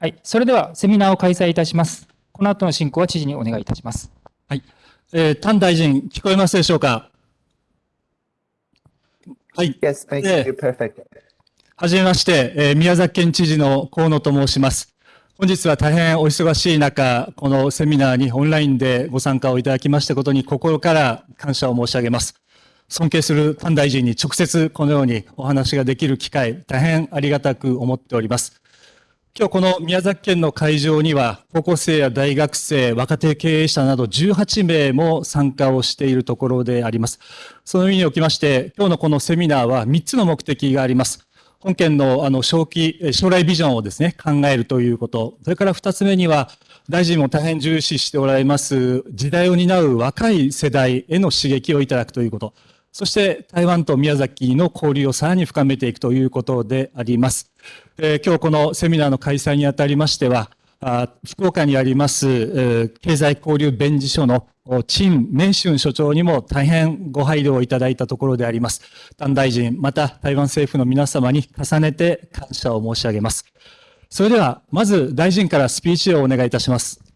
はい、それではセミナーを開催いたします。この後の進行は知事にお願いいたします。はい。えー、丹大臣、聞こえますでしょうか？はい。Yes, thank you. Perfect. はじめまして、えー、宮崎県知事の河野と申します。本日は大変お忙しい中、このセミナーにオンラインでご参加をいただきましたことに心から感謝を申し上げます。尊敬する丹大臣に直接このようにお話ができる機会、大変ありがたく思っております。今日この宮崎県の会場には、高校生や大学生、若手経営者など18名も参加をしているところであります。その意味におきまして、今日のこのセミナーは3つの目的があります。本県のあの将期、将来ビジョンをですね、考えるということ。それから2つ目には、大臣も大変重視しておられます、時代を担う若い世代への刺激をいただくということ。そして台湾と宮崎の交流をさらに深めていくということであります。え、今日このセミナーの開催にあたりましては、あ福岡にあります、経済交流弁事所の陳明春所長にも大変ご配慮をいただいたところであります。丹大臣、また台湾政府の皆様に重ねて感謝を申し上げます。それでは、まず大臣からスピーチをお願いいたします。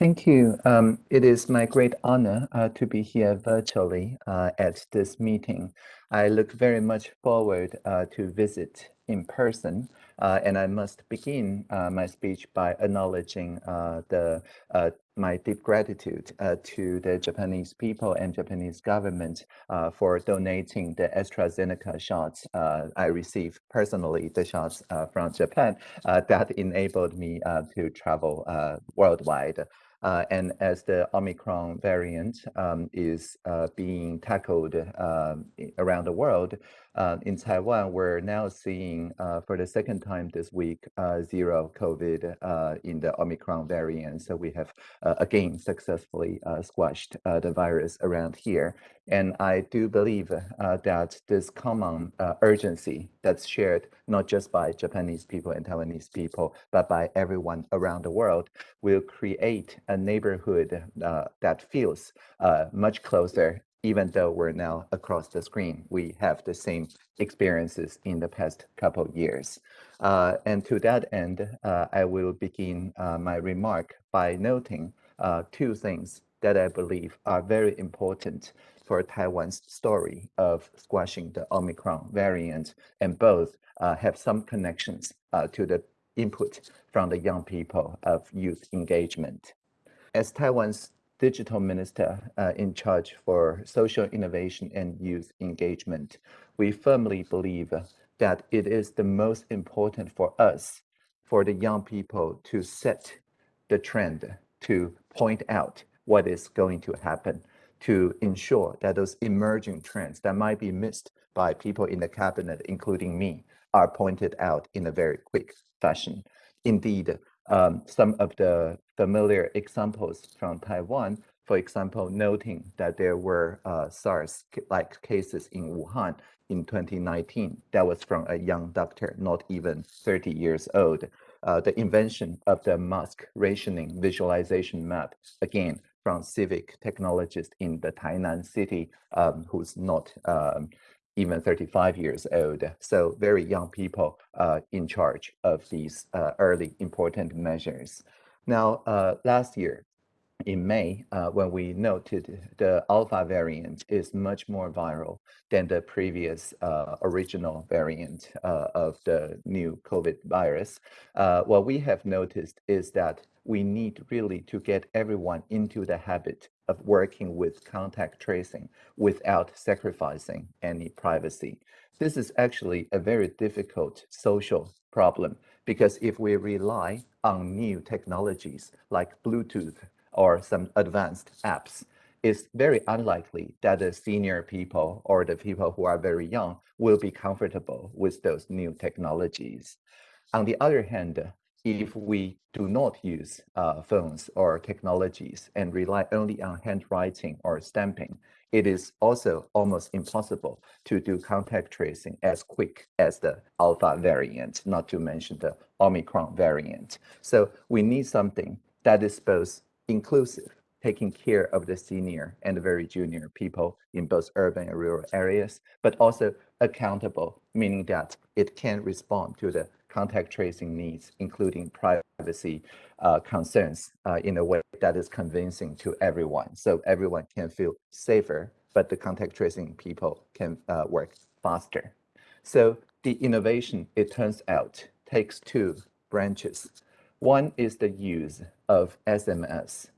Thank you. Um, it is my great honor uh, to be here virtually uh, at this meeting. I look very much forward uh, to visit in person, uh, and I must begin uh, my speech by acknowledging uh, the my deep gratitude to the Japanese people and Japanese government for donating the AstraZeneca shots I received personally, the shots from Japan that enabled me to travel worldwide. Uh, and as the Omicron variant um, is uh, being tackled uh, around the world, uh, in Taiwan, we're now seeing uh, for the second time this week uh, zero COVID uh, in the Omicron variant. So we have again successfully squashed the virus around here. And I do believe that this common urgency that's shared not just by Japanese people and Taiwanese people, but by everyone around the world will create a neighborhood that feels much closer even though we're now across the screen, we have the same experiences in the past couple of years. Uh, and to that end, uh, I will begin uh, my remark by noting uh, two things that I believe are very important for Taiwan's story of squashing the Omicron variant, and both uh, have some connections uh, to the input from the young people of youth engagement. As Taiwan's digital minister uh, in charge for social innovation and youth engagement. We firmly believe that it is the most important for us, for the young people to set the trend, to point out what is going to happen, to ensure that those emerging trends that might be missed by people in the cabinet, including me, are pointed out in a very quick fashion. Indeed, um, some of the familiar examples from Taiwan, for example, noting that there were uh, SARS-like cases in Wuhan in 2019. That was from a young doctor, not even 30 years old. Uh, the invention of the mask rationing visualization map, again, from civic technologist in the Tainan city, um, who's not um, even 35 years old. So very young people uh, in charge of these uh, early important measures. Now, uh, last year, in May, uh, when we noted the alpha variant is much more viral than the previous uh, original variant uh, of the new COVID virus, what we have noticed is that we need really to get everyone into the habit of working with contact tracing without sacrificing any privacy. This is actually a very difficult social problem because if we rely on new technologies like Bluetooth or some advanced apps, it's very unlikely that the senior people or the people who are very young will be comfortable with those new technologies. On the other hand, if we do not use uh, phones or technologies and rely only on handwriting or stamping, it is also almost impossible to do contact tracing as quick as the alpha variant, not to mention the Omicron variant. So we need something that is both inclusive taking care of the senior and the very junior people in both urban and rural areas, but also accountable, meaning that it can respond to the contact tracing needs, including privacy uh, concerns uh, in a way that is convincing to everyone. So everyone can feel safer, but the contact tracing people can uh, work faster. So the innovation, it turns out, takes two branches. One is the use of SMS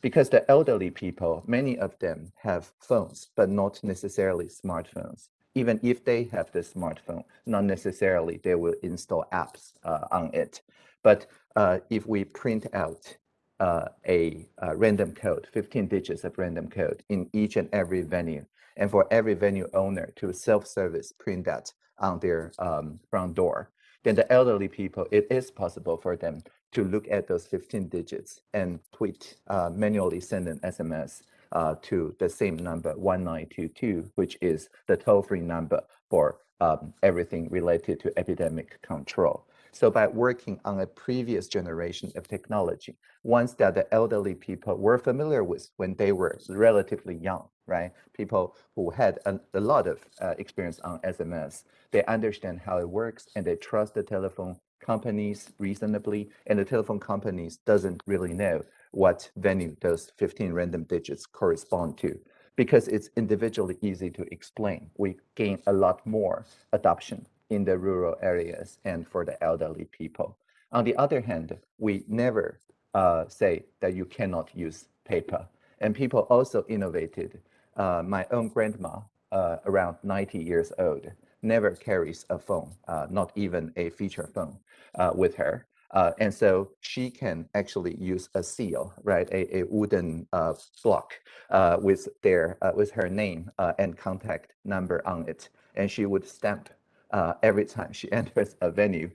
because the elderly people, many of them have phones, but not necessarily smartphones. Even if they have the smartphone, not necessarily they will install apps uh, on it. But uh, if we print out uh, a, a random code, 15 digits of random code in each and every venue, and for every venue owner to self-service print that on their um, front door, then the elderly people, it is possible for them to look at those 15 digits and tweet, uh, manually send an SMS uh, to the same number 1922, which is the toll-free number for um, everything related to epidemic control. So by working on a previous generation of technology, ones that the elderly people were familiar with when they were relatively young, right? People who had a, a lot of uh, experience on SMS, they understand how it works and they trust the telephone companies reasonably, and the telephone companies doesn't really know what venue those 15 random digits correspond to because it's individually easy to explain. We gain a lot more adoption in the rural areas and for the elderly people. On the other hand, we never uh, say that you cannot use paper. And people also innovated. Uh, my own grandma, uh, around 90 years old, never carries a phone, uh, not even a feature phone uh, with her. Uh, and so she can actually use a seal, right, a, a wooden uh, block uh, with their uh, with her name and contact number on it, and she would stamp every time she enters a venue,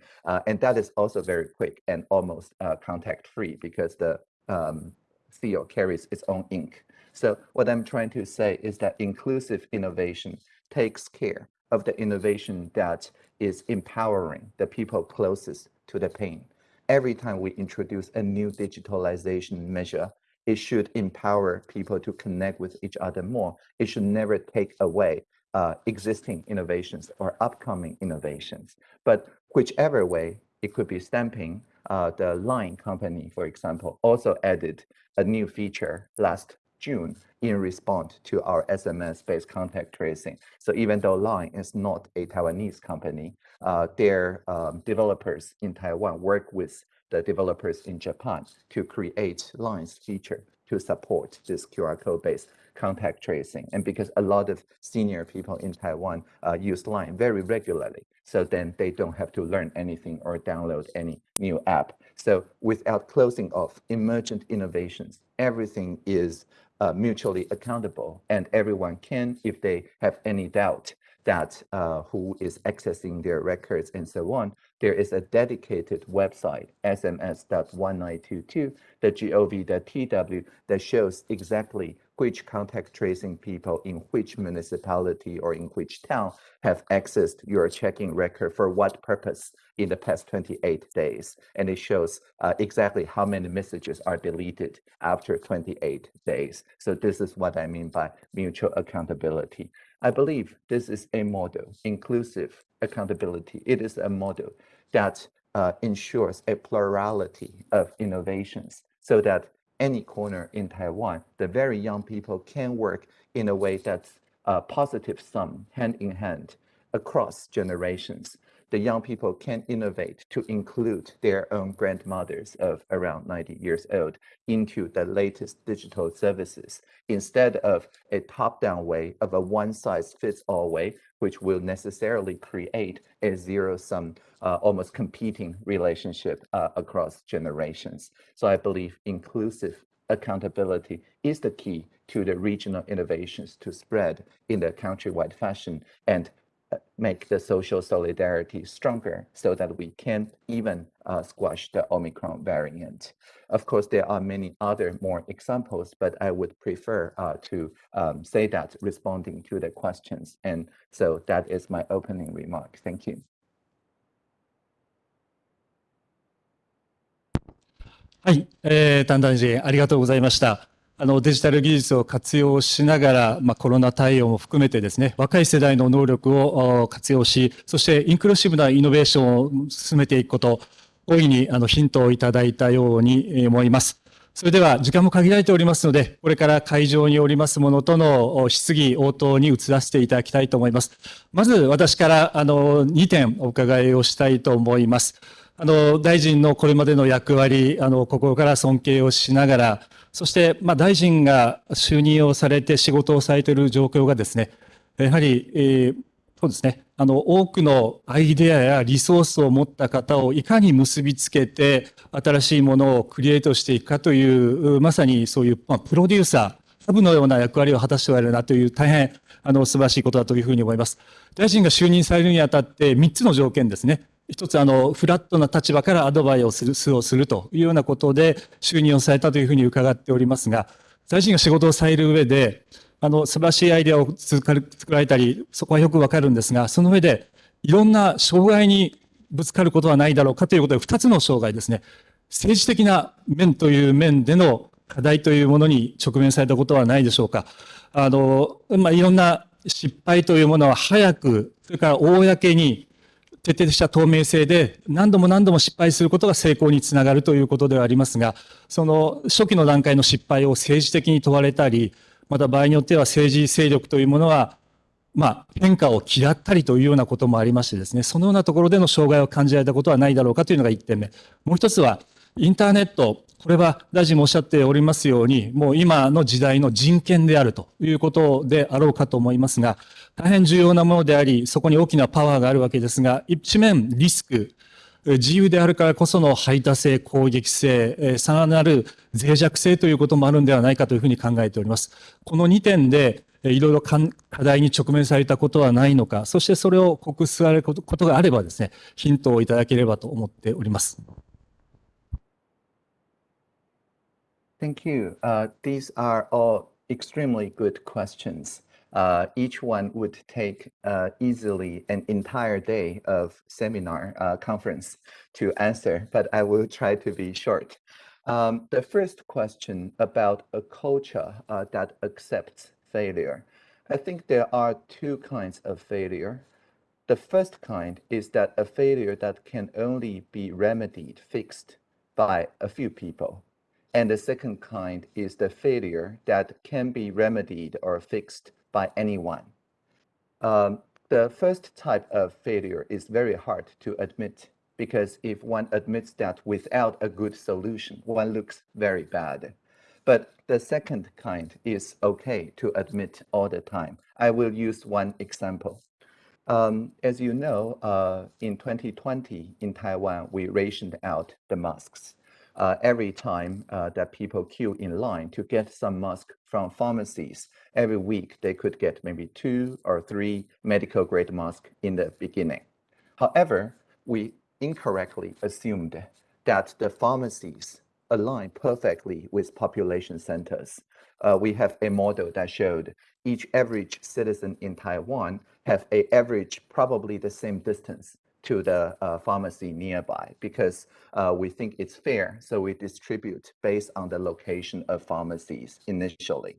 and that is also very quick and almost contact free because the um, seal carries its own ink. So what I'm trying to say is that inclusive innovation takes care of the innovation that is empowering the people closest to the pain every time we introduce a new digitalization measure, it should empower people to connect with each other more. It should never take away uh, existing innovations or upcoming innovations. But whichever way, it could be stamping. Uh, the Line company, for example, also added a new feature last June in response to our SMS-based contact tracing. So even though Line is not a Taiwanese company, uh, their um, developers in Taiwan work with the developers in Japan to create Line's feature to support this QR code-based contact tracing. And because a lot of senior people in Taiwan uh, use Line very regularly, so then they don't have to learn anything or download any new app. So without closing off emergent innovations, everything is uh, mutually accountable and everyone can, if they have any doubt, that uh, who is accessing their records and so on, there is a dedicated website, sms.1922.gov.tw, that shows exactly which contact tracing people in which municipality or in which town have accessed your checking record for what purpose in the past 28 days. And it shows uh, exactly how many messages are deleted after 28 days. So this is what I mean by mutual accountability. I believe this is a model, inclusive accountability. It is a model that uh, ensures a plurality of innovations so that any corner in Taiwan, the very young people can work in a way that's a positive sum, hand in hand, across generations the young people can innovate to include their own grandmothers of around 90 years old into the latest digital services instead of a top-down way of a one-size-fits-all way, which will necessarily create a zero-sum, uh, almost competing relationship uh, across generations. So I believe inclusive accountability is the key to the regional innovations to spread in the countrywide fashion and make the social solidarity stronger so that we can even uh, squash the Omicron variant. Of course, there are many other more examples, but I would prefer uh, to um, say that responding to the questions. And so that is my opening remark. Thank you. はい、えー、丹丹寺ありがとうございました。 あのデジタル技術を活用しながら、まあ、コロナ対応も含めてですね、若い世代の能力を活用し、そしてインクルーシブなイノベーションを進めていくこと、大いにあのヒントをいただいたように思います。それでは時間も限られておりますので、これから会場におりますものとの質疑応答に移らせていただきたいと思います。まず私からあの2点お伺いをしたいと思います。あの大臣のこれまでの役割、あの心から尊敬をしながら、そしてまあ大臣が就任をされて仕事をされている状況がですね、やはり、えーそうですね。あの、多くのアイデアやリソースを持った方をいかに結びつけて、新しいものをクリエイトしていくかという、まさにそういう、まあ、プロデューサー、サブのような役割を果たしておられるなという、大変、あの、素晴らしいことだというふうに思います。大臣が就任されるにあたって、3つの条件ですね。一つ、あの、フラットな立場からアドバイスをするをするというようなことで、就任をされたというふうに伺っておりますが、大臣が仕事をされる上で、あの、素晴らしいアイデアを作られたり、そこはよくわかるんですが、その上で、いろんな障害にぶつかることはないだろうかということで、二つの障害ですね。政治的な面という面での課題というものに直面されたことはないでしょうか。あの、まあ、いろんな失敗というものは早く、それから公に徹底した透明性で何度も何度も失敗することが成功につながるということではありますが、その初期の段階の失敗を政治的に問われたり、また場合によっては政治勢力というものは、まあ、変化を嫌ったりというようなこともありましてですね、そのようなところでの障害を感じられたことはないだろうかというのが1点目。もう一つは、インターネット、これは大臣もおっしゃっておりますように、もう今の時代の人権であるということであろうかと思いますが、大変重要なものであり、そこに大きなパワーがあるわけですが、一面リスク、自由であるからこその排他性、攻撃性、さらなる脆弱性ということもあるんではないかというふうに考えております。この2点で、いろいろ課題に直面されたことはないのか、そしてそれを克服されることがあればですね、ヒントをいただければと思っております。Thank you. Uh, these are all extremely good questions. Uh, each one would take uh, easily an entire day of seminar uh, conference to answer, but I will try to be short. Um, the first question about a culture uh, that accepts failure. I think there are two kinds of failure. The first kind is that a failure that can only be remedied, fixed by a few people. And the second kind is the failure that can be remedied or fixed by anyone. Um, the first type of failure is very hard to admit because if one admits that without a good solution, one looks very bad. But the second kind is okay to admit all the time. I will use one example. Um, as you know, uh, in 2020 in Taiwan, we rationed out the masks. Uh, every time uh, that people queue in line to get some mask from pharmacies, every week they could get maybe two or three medical grade masks in the beginning. However, we incorrectly assumed that the pharmacies align perfectly with population centers. Uh, we have a model that showed each average citizen in Taiwan have a average probably the same distance to the uh, pharmacy nearby because uh, we think it's fair. So we distribute based on the location of pharmacies initially.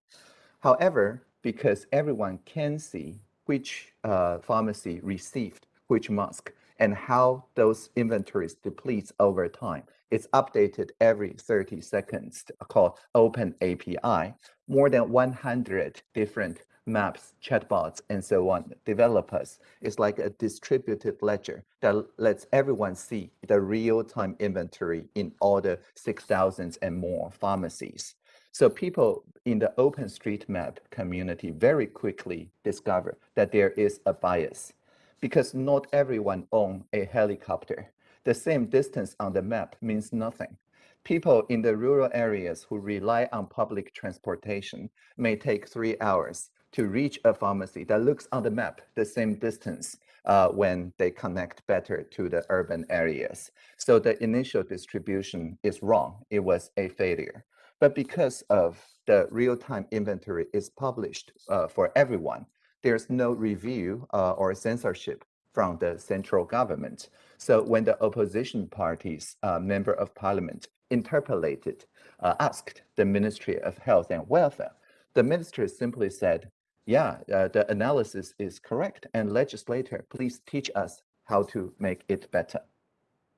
However, because everyone can see which uh, pharmacy received which mask and how those inventories depletes over time, it's updated every 30 seconds called Open API. More than 100 different maps, chatbots, and so on, developers. It's like a distributed ledger that lets everyone see the real-time inventory in all the 6,000 and more pharmacies. So people in the OpenStreetMap community very quickly discover that there is a bias because not everyone owns a helicopter. The same distance on the map means nothing. People in the rural areas who rely on public transportation may take three hours to reach a pharmacy that looks on the map the same distance uh, when they connect better to the urban areas. So the initial distribution is wrong. It was a failure. But because of the real-time inventory is published uh, for everyone, there's no review uh, or censorship from the central government. So when the opposition parties, uh, member of parliament, interpellated, uh, asked the Ministry of Health and Welfare, the ministry simply said, yeah, uh, the analysis is correct. And legislator, please teach us how to make it better.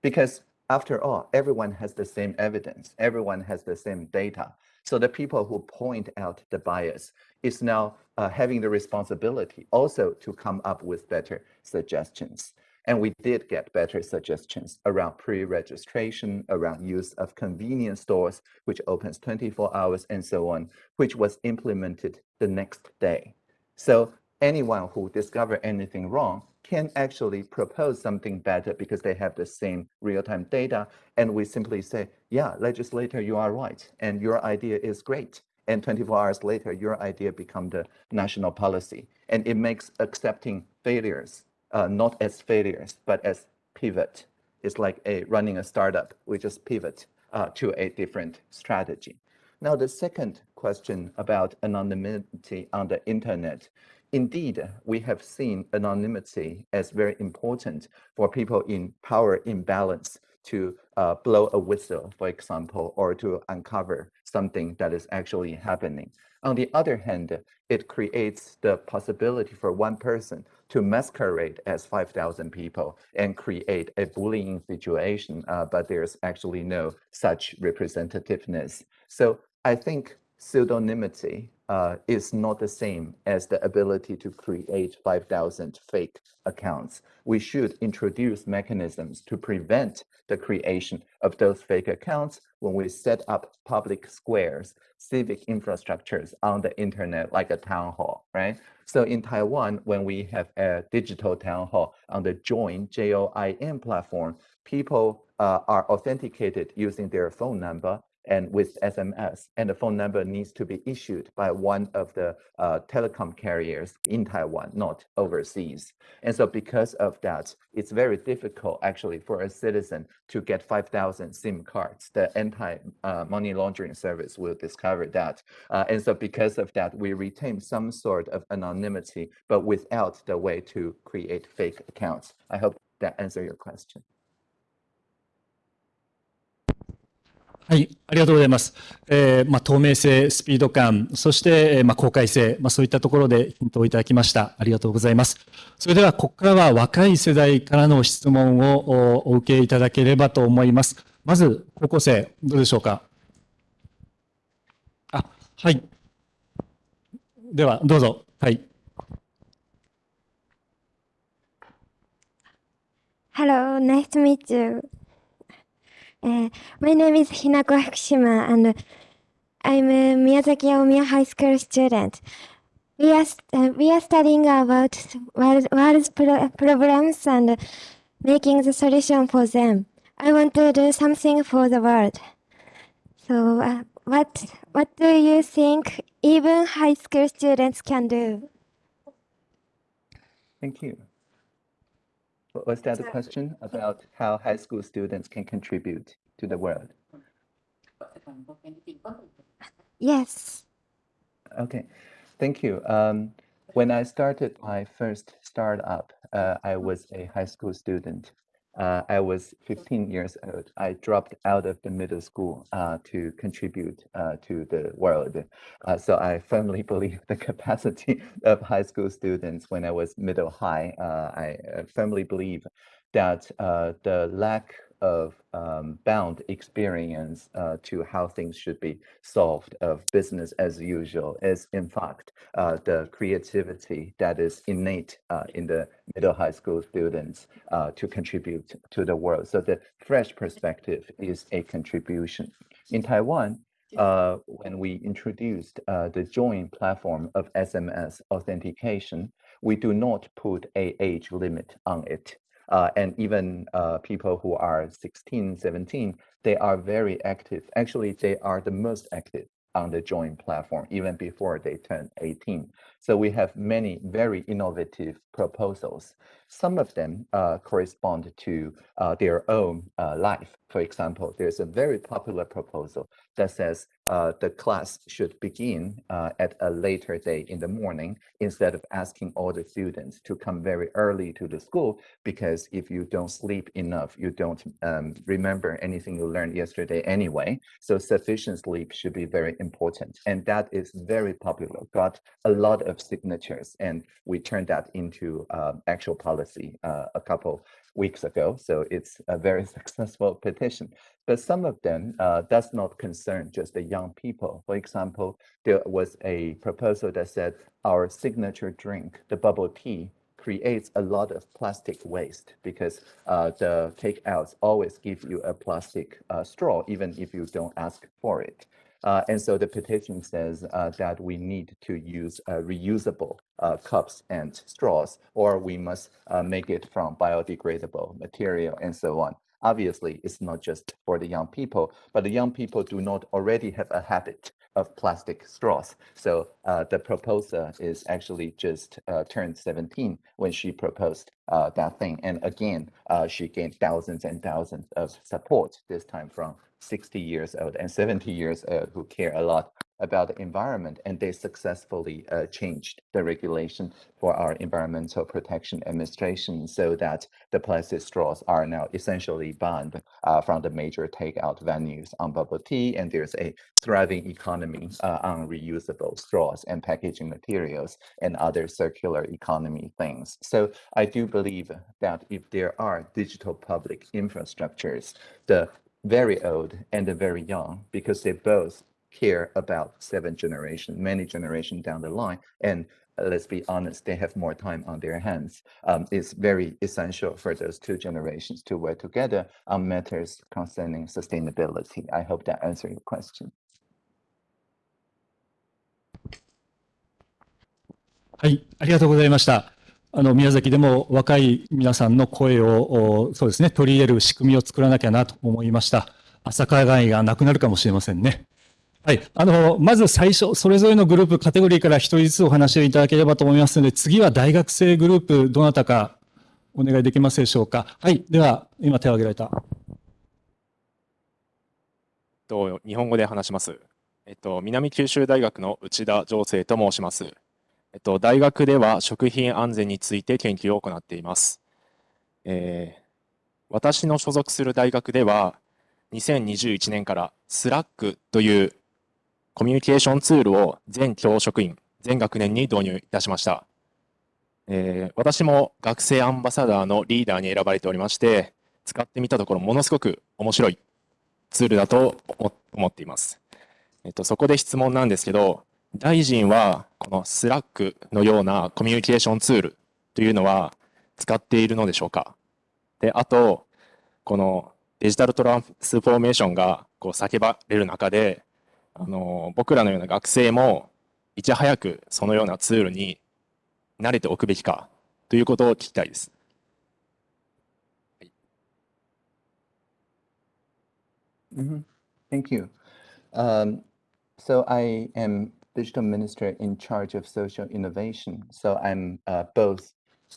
Because after all, everyone has the same evidence. Everyone has the same data. So the people who point out the bias is now uh, having the responsibility also to come up with better suggestions. And we did get better suggestions around pre-registration, around use of convenience stores, which opens 24 hours and so on, which was implemented the next day. So anyone who discover anything wrong can actually propose something better because they have the same real-time data. And we simply say, yeah, legislator, you are right. And your idea is great. And 24 hours later, your idea become the national policy. And it makes accepting failures uh, not as failures, but as pivot. It's like a running a startup. We just pivot uh, to a different strategy. Now, the second question about anonymity on the internet. Indeed, we have seen anonymity as very important for people in power imbalance to uh, blow a whistle, for example, or to uncover something that is actually happening. On the other hand, it creates the possibility for one person to masquerade as 5,000 people and create a bullying situation, uh, but there's actually no such representativeness. So I think pseudonymity uh, is not the same as the ability to create 5,000 fake accounts. We should introduce mechanisms to prevent the creation of those fake accounts when we set up public squares, civic infrastructures on the internet, like a town hall, right? So in Taiwan, when we have a digital town hall on the Join, J-O-I-N platform, people uh, are authenticated using their phone number and with SMS, and the phone number needs to be issued by one of the uh, telecom carriers in Taiwan, not overseas. And so because of that, it's very difficult actually for a citizen to get 5,000 SIM cards. The anti-money uh, laundering service will discover that. Uh, and so because of that, we retain some sort of anonymity, but without the way to create fake accounts. I hope that answer your question. はい、ありがとうございます。えーまあ、透明性、スピード感、そして、えーまあ、公開性、まあ、そういったところでヒントをいただきました。ありがとうございます。それでは、ここからは若い世代からの質問をお受けいただければと思います。まず、高校生、どうでしょうか？あ、はい。では、どうぞ。はい。Hello, nice to meet you. My name is Hinako Fukushima, and I'm a Miyazaki Omiya High School student. We are, uh, we are studying about world, world's pro problems and making the solution for them. I want to do something for the world. So, uh, what what do you think even high school students can do? Thank you. Was that a question about how high school students can contribute to the world? Yes. Okay, thank you. Um, when I started my first startup, uh, I was a high school student uh, I was 15 years old. I dropped out of the middle school uh, to contribute uh, to the world. Uh, so I firmly believe the capacity of high school students when I was middle high. Uh, I uh, firmly believe that the lack of um, bound experience uh, to how things should be solved of business as usual is in fact uh, the creativity that is innate uh, in the middle high school students uh, to contribute to the world. So the fresh perspective is a contribution. In Taiwan, uh, when we introduced uh, the Join platform of SMS authentication, we do not put a age limit on it. Uh, and even uh, people who are 16, 17, they are very active. Actually, they are the most active on the Join platform, even before they turn 18. So we have many very innovative proposals. some of them uh, correspond to uh, their own uh, life. For example, there's a very popular proposal that says uh, the class should begin uh, at a later day in the morning instead of asking all the students to come very early to the school because if you don't sleep enough, you don't um, remember anything you learned yesterday anyway. So sufficient sleep should be very important. And that is very popular, got a lot of signatures and we turned that into uh, actual policy uh, a couple weeks ago. So it's a very successful petition. But some of them uh, does not concern just the young people. For example, there was a proposal that said our signature drink, the bubble tea, creates a lot of plastic waste because uh, the takeouts always give you a plastic uh, straw, even if you don't ask for it. Uh, and so the petition says uh, that we need to use uh, reusable uh, cups and straws, or we must uh, make it from biodegradable material and so on. Obviously, it's not just for the young people, but the young people do not already have a habit of plastic straws. So uh, the proposer is actually just turned 17 when she proposed that thing. And again, she gained thousands and thousands of support, this time from 60 years old and 70 years old who care a lot about the environment and they successfully uh, changed the regulation for our environmental protection administration so that the plastic straws are now essentially banned uh, from the major takeout venues on bubble tea and there's a thriving economy uh, on reusable straws and packaging materials and other circular economy things. So I do believe that if there are digital public infrastructures, the very old and the very young, because they both care about seven generation, many generation down the line. And uh, let's be honest, they have more time on their hands. Um, it's very essential for those two generations to work together on matters concerning sustainability. I hope that answered your question. はい、ありがとうございました。 あの、宮崎でも若い皆さんの声を、そうですね、取り入れる仕組みを作らなきゃなと思いました。朝霞がなくなるかもしれませんね。はい。あの、まず最初、それぞれのグループ、カテゴリーから一人ずつお話をいただければと思いますので、次は大学生グループ、どなたかお願いできますでしょうか。はい。では、今手を挙げられた。と日本語で話します。えっと、南九州大学の内田常生と申します。えっと、大学では食品安全について研究を行っています。えー私の所属する大学では、2021年から Slack というコミュニケーションツールを全教職員、全学年に導入いたしました。えー私も学生アンバサダーのリーダーに選ばれておりまして、使ってみたところものすごく面白いツールだと思思っています。えっと、そこで質問なんですけど、大臣はこの Slack のようなコミュニケーションツールというのは使っているのでしょうか？で、あと、このデジタルトランスフォーメーションがこう叫ばれる中で、あの、僕らのような学生もいち早くそのようなツールに慣れておくべきかということを聞きたいです。Mhm. Thank you. Um, so I am digital minister in charge of social innovation. So I'm uh, both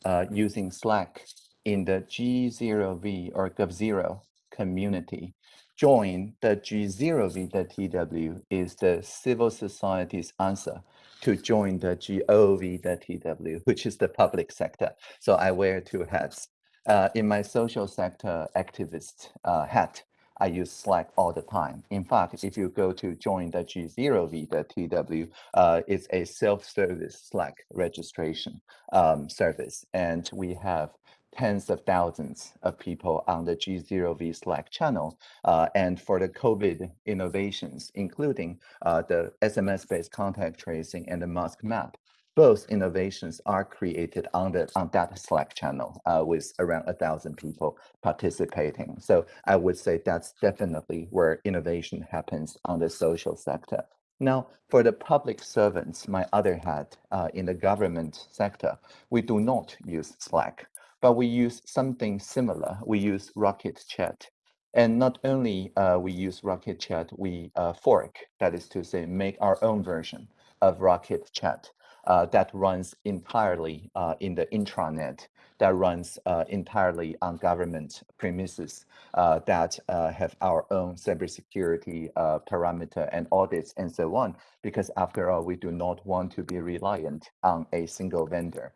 uh, using Slack in the G0V or Gov0 community. Join the G0V, the TW is the civil society's answer to join the GOV, the TW, which is the public sector. So I wear two hats. Uh, in my social sector activist uh, hat, I use Slack all the time. In fact, if you go to join the G0V, the TW, uh, it's a self-service Slack registration um, service. And we have tens of thousands of people on the G0V Slack channel. Uh, and for the COVID innovations, including uh, the SMS-based contact tracing and the mask map, both innovations are created on the on that Slack channel uh, with around a thousand people participating. So I would say that's definitely where innovation happens on the social sector. Now, for the public servants, my other hat uh, in the government sector, we do not use Slack, but we use something similar. We use Rocket Chat. And not only uh, we use Rocket Chat, we uh, fork, that is to say, make our own version of Rocket Chat. Uh, that runs entirely uh, in the intranet, that runs uh, entirely on government premises, that have our own cybersecurity parameter and audits and so on. Because after all, we do not want to be reliant on a single vendor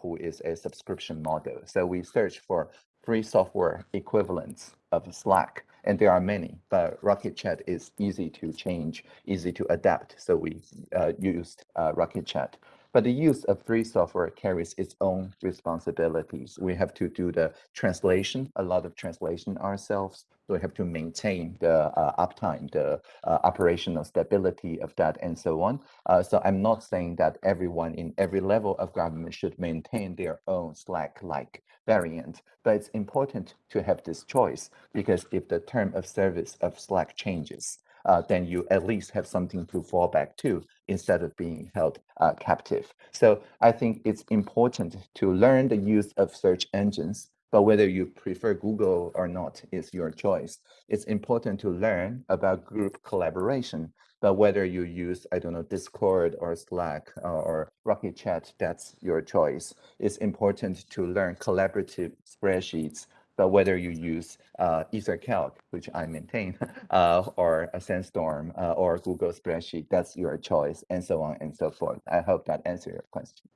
who is a subscription model. So we search for free software equivalents of Slack and there are many, but Rocket Chat is easy to change, easy to adapt. So we uh, used uh, Rocket Chat. But the use of free software carries its own responsibilities. We have to do the translation, a lot of translation ourselves. So we have to maintain the uh, uptime, the uh, operational stability of that, and so on. Uh, so I'm not saying that everyone in every level of government should maintain their own Slack-like variant, but it's important to have this choice because if the term of service of Slack changes, uh, then you at least have something to fall back to instead of being held uh, captive. So I think it's important to learn the use of search engines, but whether you prefer Google or not is your choice. It's important to learn about group collaboration, but whether you use, I don't know, Discord or Slack or Rocket Chat, that's your choice. It's important to learn collaborative spreadsheets but whether you use uh, EtherCalc, which I maintain, uh, or a Sandstorm uh, or Google Spreadsheet, that's your choice, and so on and so forth. I hope that answers your question.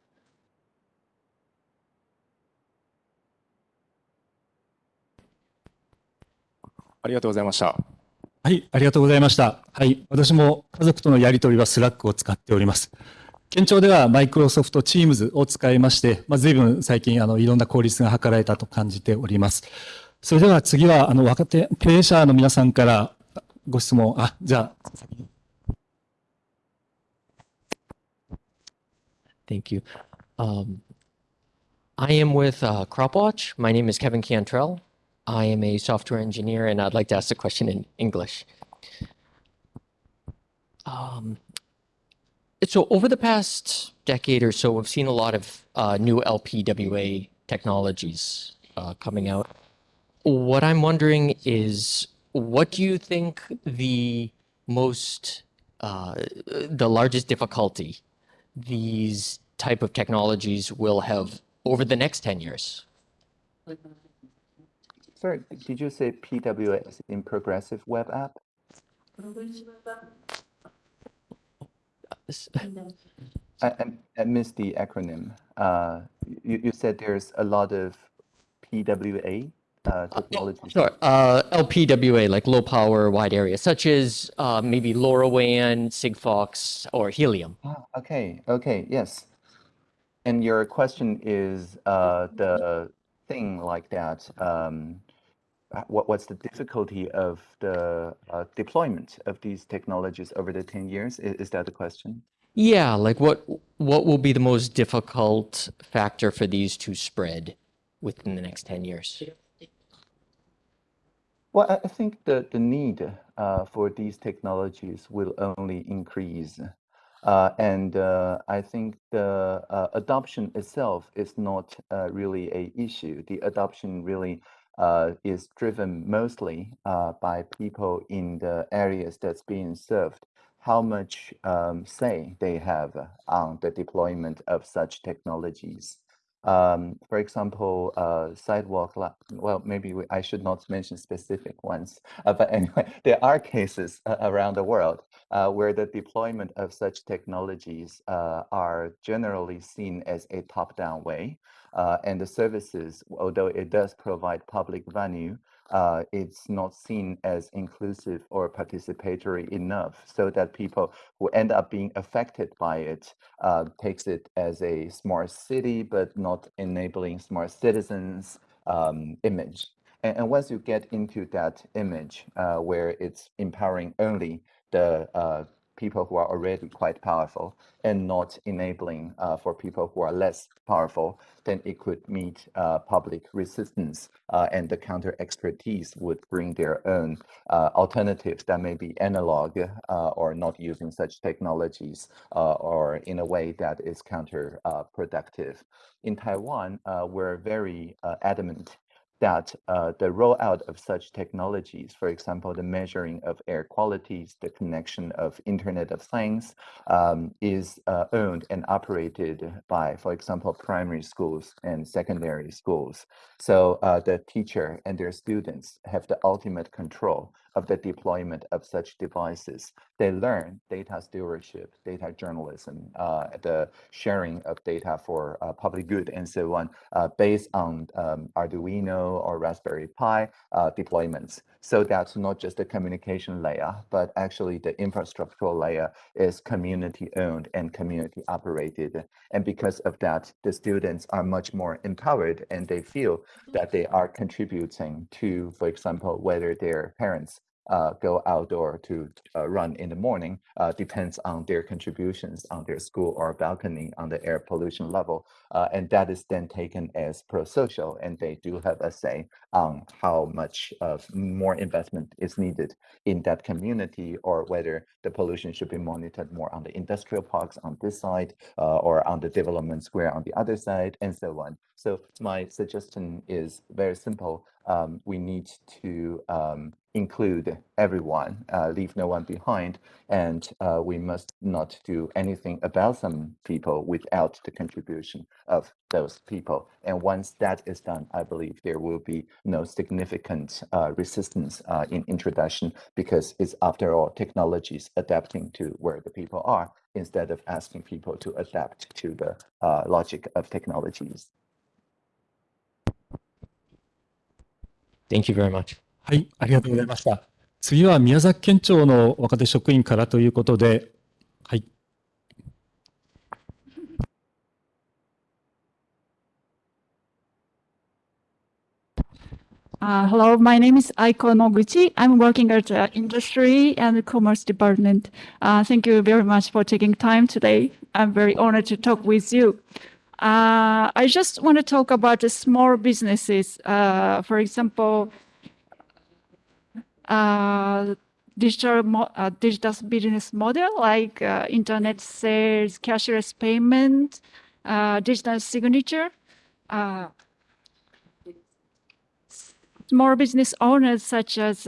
ありがとうございました。はい、ありがとうございました。はい、私も家族とのやり取りはスラックを使っております。 県庁ではマイクロソフト Teams を使いまして、まあ、随分最近あのいろんな効率が図られたと感じております。それでは次はあの若手経営者の皆さんからご質問、あ、じゃあ、先に Thank you. Um, I am with uh, CropWatch. My name is Kevin Cantrell. I am a software engineer, and I'd like to ask a question in English. Um, so, over the past decade or so, we've seen a lot of uh, new LPWA technologies uh, coming out. What I'm wondering is, what do you think the most, uh, the largest difficulty these type of technologies will have over the next 10 years. Sorry, did you say PWA in Progressive Web App? S- I, I, I missed the acronym. Uh, you, you said there's a lot of PWA uh, technologies. Sure. Uh, LPWA, like low power wide area, such as uh, maybe LoRaWAN, Sigfox, or Helium. Ah, okay, okay, yes. And your question is uh, the thing like that. Um, uh, what, what's the difficulty of the uh, deployment of these technologies over the 10 years? Is, is that the question? Yeah, like what what will be the most difficult factor for these to spread within the next 10 years? Well, I I think the, the need uh, for these technologies will only increase. Uh, and uh, I think the uh, adoption itself is not uh, really a issue. The adoption really uh, is driven mostly uh, by people in the areas that's being served, how much um, say they have on the deployment of such technologies. Um, for example, uh, sidewalk, well, maybe we, I should not mention specific ones, uh, but anyway, there are cases around the world uh, where the deployment of such technologies uh, are generally seen as a top-down way. Uh, and the services, although it does provide public value, uh, it's not seen as inclusive or participatory enough so that people who end up being affected by it uh, takes it as a smart city, but not enabling smart citizens um, image. And, and once you get into that image uh, where it's empowering only the uh, people who are already quite powerful and not enabling uh, for people who are less powerful, then it could meet uh, public resistance uh, and the counter expertise would bring their own uh, alternatives that may be analog uh, or not using such technologies or in a way that is counterproductive. In Taiwan, we're very adamant that uh, the rollout of such technologies, for example, the measuring of air qualities, the connection of Internet of Things, um, is uh, owned and operated by, for example, primary schools and secondary schools. So uh, the teacher and their students have the ultimate control of the deployment of such devices. They learn data stewardship, data journalism, uh, the sharing of data for uh, public good, and so on, uh, based on um, Arduino or Raspberry Pi uh, deployments. So that's not just the communication layer, but actually the infrastructural layer is community owned and community operated. And because of that, the students are much more empowered and they feel that they are contributing to, for example, whether their parents uh, go outdoor to uh, run in the morning uh, depends on their contributions on their school or balcony on the air pollution level. Uh, and that is then taken as pro-social and they do have a say on how much of more investment is needed in that community or whether the pollution should be monitored more on the industrial parks on this side uh, or on the development square on the other side and so on. So my suggestion is very simple. Um, we need to um, include everyone, uh, leave no one behind, and uh, we must not do anything about some people without the contribution of those people. And once that is done, I believe there will be no significant uh, resistance uh, in introduction because it's after all technologies adapting to where the people are instead of asking people to adapt to the uh, logic of technologies. Thank you very much. はい、ありがとうございました。次は宮崎県庁の若手職員からということで、はい。Uh, hello, my name is Aiko Noguchi. I'm working at the Industry and Commerce Department. Uh, thank you very much for taking time today. I'm very honored to talk with you. Uh, I just want to talk about the small businesses. Uh, for example, uh, digital uh, digital business model like uh, internet sales, cashless payment, uh, digital signature. Small business owners such as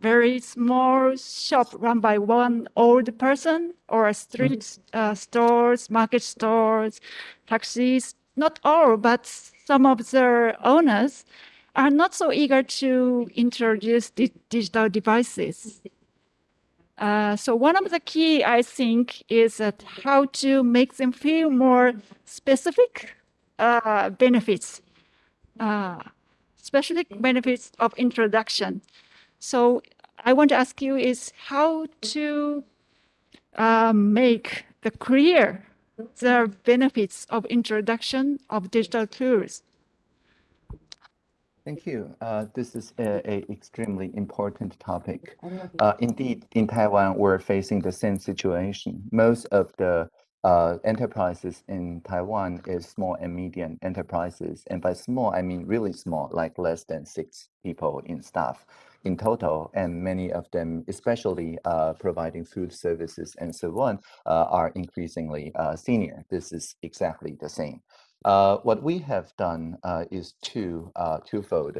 very small shop run by one old person or street uh, stores, market stores, taxis, not all, but some of their owners are not so eager to introduce di- digital devices. Uh, so one of the key, I think, is that how to make them feel more specific uh, benefits. Uh, specific benefits of introduction. So I want to ask you is how to uh, make the clear the benefits of introduction of digital tools. Thank you. Uh, this is a, a extremely important topic. Uh, indeed, in Taiwan, we're facing the same situation. Most of the uh, enterprises in Taiwan is small and medium enterprises, and by small I mean really small, like less than six people in staff in total, and many of them, especially uh, providing food services and so on, uh, are increasingly uh, senior. This is exactly the same. Uh, what we have done uh, is two uh, twofold.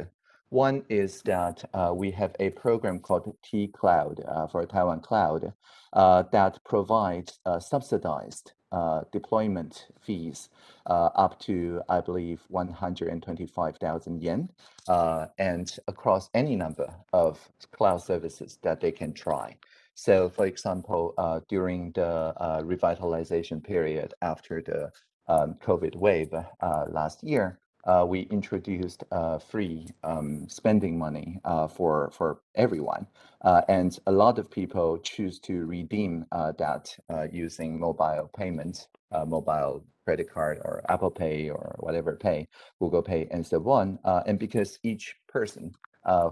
One is that we have a program called T Cloud uh, for Taiwan Cloud that provides subsidized uh, deployment fees uh, up to, I believe, 125,000 yen, uh, and across any number of cloud services that they can try. So, for example, uh, during the uh, revitalization period after the um, COVID wave uh, last year, uh, we introduced uh, free um, spending money uh, for for everyone, uh, and a lot of people choose to redeem uh, that uh, using mobile payments, mobile credit card or Apple Pay or whatever Pay, Google Pay, and so on. And because each person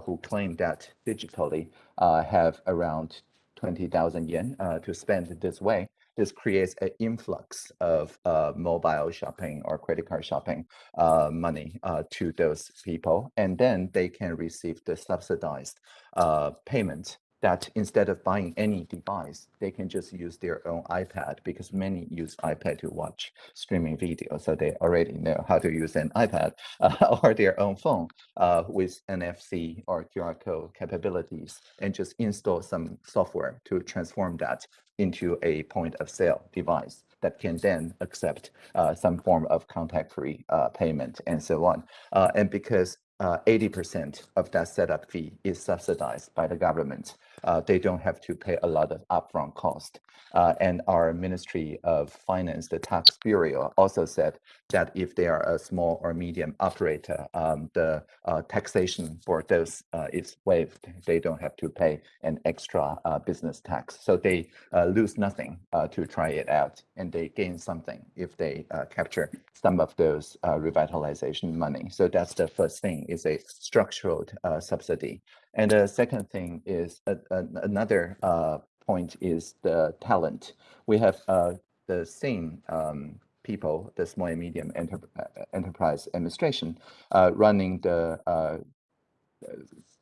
who claimed that digitally have around 20,000 yen to spend this way, this creates an influx of uh, mobile shopping or credit card shopping uh, money uh, to those people, and then they can receive the subsidized uh, payment that instead of buying any device, they can just use their own iPad because many use iPad to watch streaming video. So they already know how to use an iPad uh, or their own phone uh, with NFC or QR code capabilities and just install some software to transform that into a point of sale device that can then accept uh, some form of contact-free uh, payment and so on. Uh, and because uh, 80% of that setup fee is subsidized by the government. Uh, they don't have to pay a lot of upfront cost. Uh, and our Ministry of Finance, the Tax Bureau, also said that if they are a small or medium operator, um, the uh, taxation for those uh, is waived. They don't have to pay an extra uh, business tax. So they lose nothing to try it out, and they gain something if they capture some of those revitalization money. So that's the first thing is a structural uh, subsidy. And the second thing is uh, another uh, point is the talent. We have uh, the same um, people, the small and medium enter uh, enterprise administration, uh, running the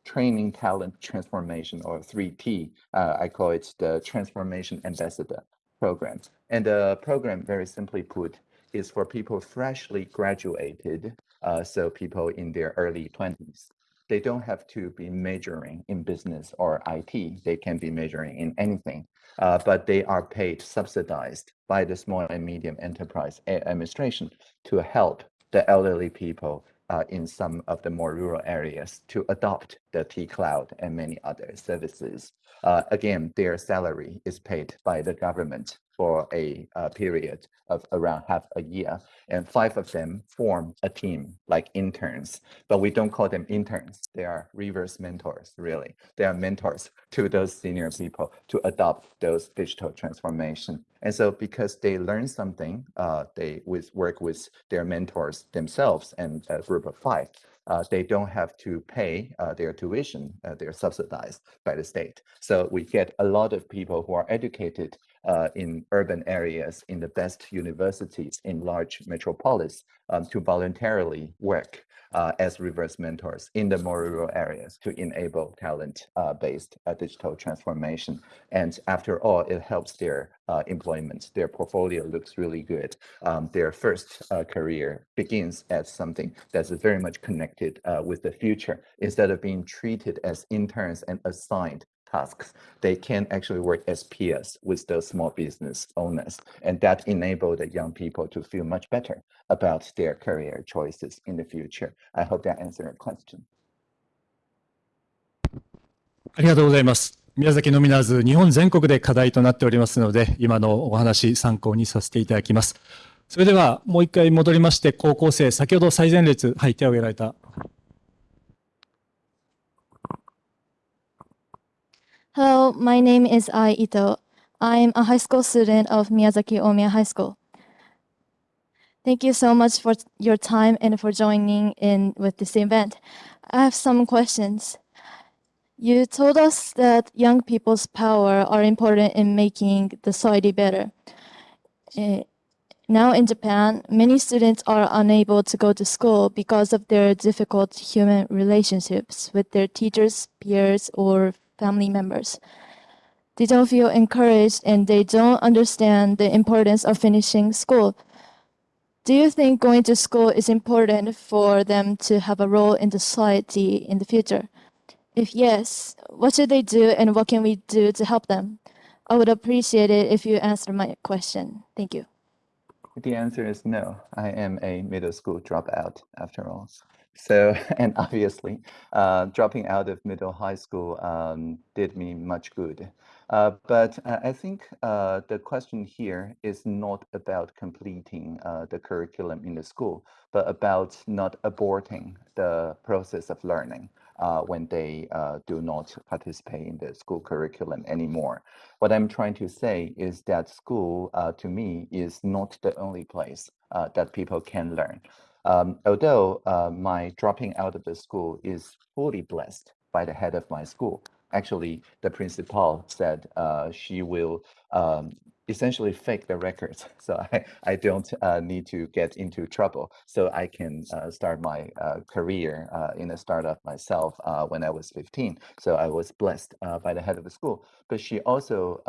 training talent transformation or 3T. I call it the transformation ambassador program. And the program, very simply put, is for people freshly graduated, uh, so people in their early 20s. They don't have to be majoring in business or IT. They can be majoring in anything, uh, but they are paid, subsidized by the small and medium enterprise administration to help the elderly people uh, in some of the more rural areas to adopt the T-Cloud and many other services. Uh, again, their salary is paid by the government for a period of around half a year. And five of them form a team like interns, but we don't call them interns. They are reverse mentors, really. They are mentors to those senior people to adopt those digital transformation. And so because they learn something, uh, they with, work with their mentors themselves and a group of five, they don't have to pay uh, their tuition. Uh, they're subsidized by the state. So we get a lot of people who are educated uh, in urban areas, in the best universities, in large metropolis um, to voluntarily work uh, as reverse mentors in the more rural areas to enable talent-based uh, uh, digital transformation. And after all, it helps their uh, employment. Their portfolio looks really good. Um, their first uh, career begins as something that's very much connected with the future instead of being treated as interns and assigned tasks, they can actually work as peers with the small business owners. And that enable the young people to feel much better about their career choices in the future. I hope that answered your question. ありがとうございます。宮崎のみならず、日本全国で課題となっておりますので、今のお話参考にさせていただきます。それでは、もう一回戻りまして、高校生、先ほど最前列、はい、手を挙げられた。Hello, my name is Ai Ito. I'm a high school student of Miyazaki Omiya High School. Thank you so much for your time and for joining in with this event. I have some questions. You told us that young people's power are important in making the society better. Uh, now in Japan, many students are unable to go to school because of their difficult human relationships with their teachers, peers, or family members. They don't feel encouraged and they don't understand the importance of finishing school. Do you think going to school is important for them to have a role in the society in the future? If yes, what should they do and what can we do to help them? I would appreciate it if you answer my question. Thank you. The answer is no. I am a middle school dropout after all. So, and obviously, uh, dropping out of middle high school um, did me much good. Uh, but uh, I think uh, the question here is not about completing uh, the curriculum in the school, but about not aborting the process of learning. Uh, when they uh, do not participate in the school curriculum anymore. What I'm trying to say is that school, to me, is not the only place that people can learn. Um, although uh, my dropping out of the school is fully blessed by the head of my school, actually the principal said uh, she will um, essentially fake the records. So I, I don't uh, need to get into trouble. So I can uh, start my uh, career uh, in a startup myself uh, when I was 15. So I was blessed uh, by the head of the school. But she also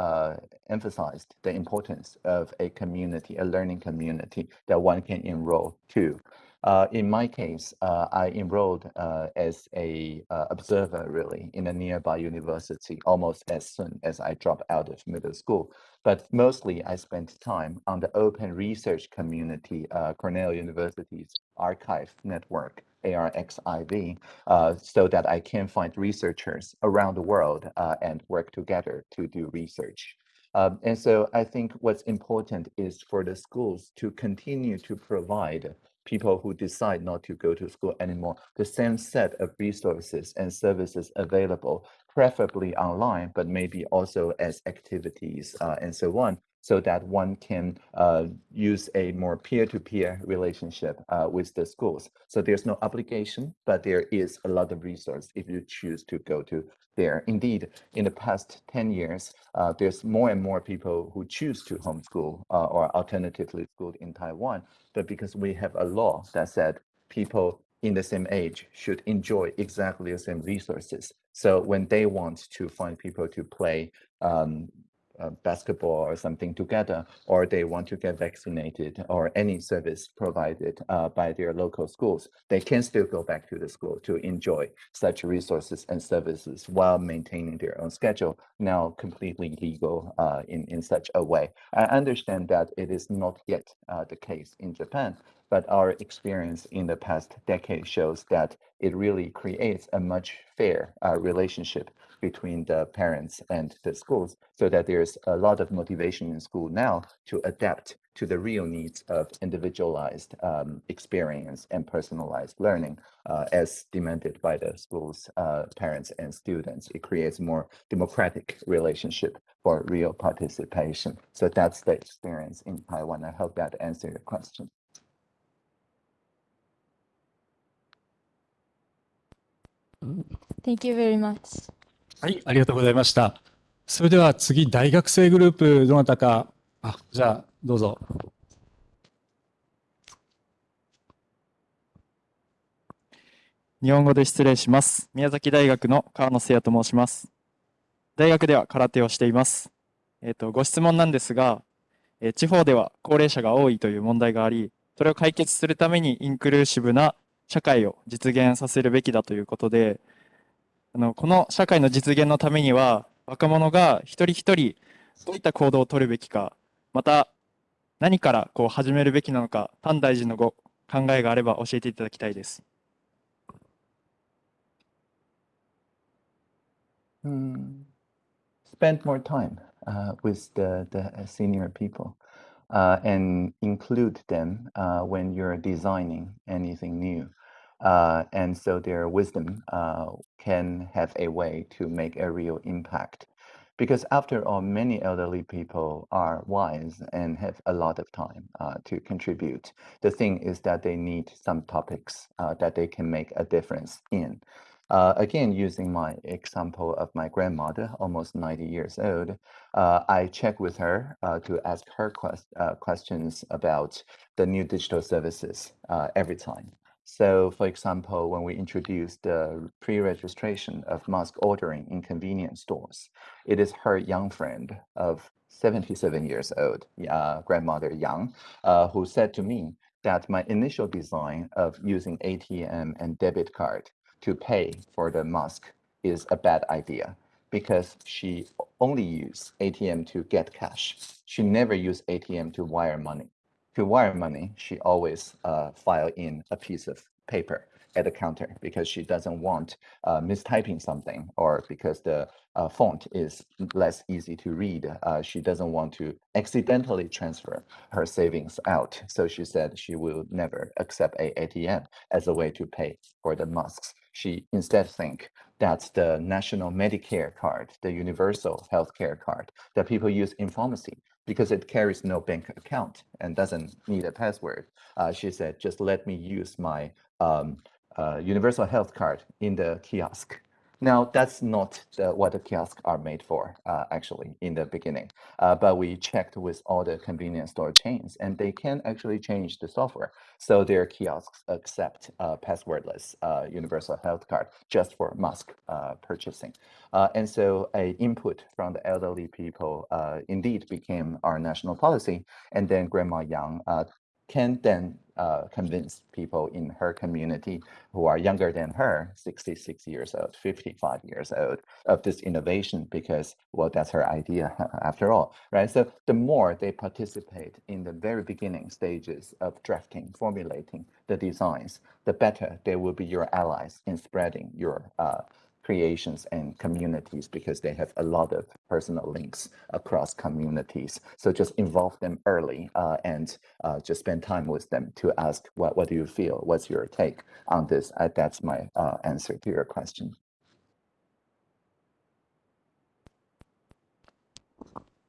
emphasized the importance of a community, a learning community that one can enroll to. Uh, in my case, uh, I enrolled uh, as a uh, observer really in a nearby university almost as soon as I dropped out of middle school. But mostly I spent time on the open research community, uh, Cornell University's archive network, ARXIV, uh, so that I can find researchers around the world and work together to do research. Um, and so I think what's important is for the schools to continue to provide people who decide not to go to school anymore the same set of resources and services available, preferably online, but maybe also as activities uh, and so on, so that one can uh, use a more peer-to-peer relationship uh, with the schools. So there's no obligation, but there is a lot of resource if you choose to go to there. Indeed, in the past 10 years, uh, there's more and more people who choose to homeschool uh, or alternatively schooled in Taiwan. But because we have a law that said people in the same age should enjoy exactly the same resources. So when they want to find people to play um, uh, basketball or something together, or they want to get vaccinated or any service provided uh, by their local schools, they can still go back to the school to enjoy such resources and services while maintaining their own schedule, now completely legal uh, in, in such a way. I understand that it is not yet uh, the case in Japan, but our experience in the past decade shows that it really creates a much fair uh, relationship between the parents and the schools so that there's a lot of motivation in school now to adapt to the real needs of individualized um, experience and personalized learning uh, as demanded by the school's uh, parents and students. It creates more democratic relationship for real participation. So that's the experience in Taiwan. I hope that answered your question. Thank you very much. はい、ありがとうございました。それでは次、大学生グループ、どなたか、あ、じゃあ、どうぞ。日本語で失礼します。宮崎大学の川野誠也と申します。大学では空手をしています。えっ、と、ご質問なんですが、えー地方では高齢者が多いという問題があり、それを解決するためにインクルーシブな社会を実現させるべきだということで、あのこの社会の実現のためには、若者が一人一人、どういった行動を取るべきか、また何からこう始めるべきなのか、丹大臣のご考えがあれば教えていただきたいです。Spend more time、with the, the senior people、uh, and include them、uh, when you're designing anything new.、Uh, and so their wisdom uh, can have a way to make a real impact. Because after all, many elderly people are wise and have a lot of time uh, to contribute. The thing is that they need some topics uh, that they can make a difference in. Uh, again, using my example of my grandmother, almost 90 years old, uh, I check with her to ask her quest- questions about the new digital services every time. So, for example, when we introduced the pre-registration of mask ordering in convenience stores, it is her young friend of 77 years old, uh, grandmother Yang, uh, who said to me that my initial design of using ATM and debit card to pay for the mask is a bad idea because she only use ATM to get cash. She never use ATM to wire money. To wire money, she always uh, file in a piece of paper at the counter because she doesn't want uh, mistyping something or because the uh, font is less easy to read. Uh, she doesn't want to accidentally transfer her savings out. So she said she will never accept a ATM as a way to pay for the masks. She instead think that's the national Medicare card, the universal healthcare card that people use in pharmacy because it carries no bank account and doesn't need a password. Uh, she said, just let me use my um, uh, universal health card in the kiosk. Now, that's not the, what the kiosks are made for, uh, actually, in the beginning. Uh, but we checked with all the convenience store chains, and they can actually change the software. So their kiosks accept uh, passwordless uh, universal health card just for mask uh, purchasing. Uh, and so a input from the elderly people indeed became our national policy. And then Grandma Yang can then uh, convince people in her community who are younger than her, 66 years old, 55 years old, of this innovation because, well, that's her idea after all, right? So the more they participate in the very beginning stages of drafting, formulating the designs, the better they will be your allies in spreading your uh, creations and communities because they have a lot of personal links across communities. So just involve them early uh, and uh, just spend time with them to ask, what, what do you feel? What's your take on this? Uh, that's my uh, answer to your question.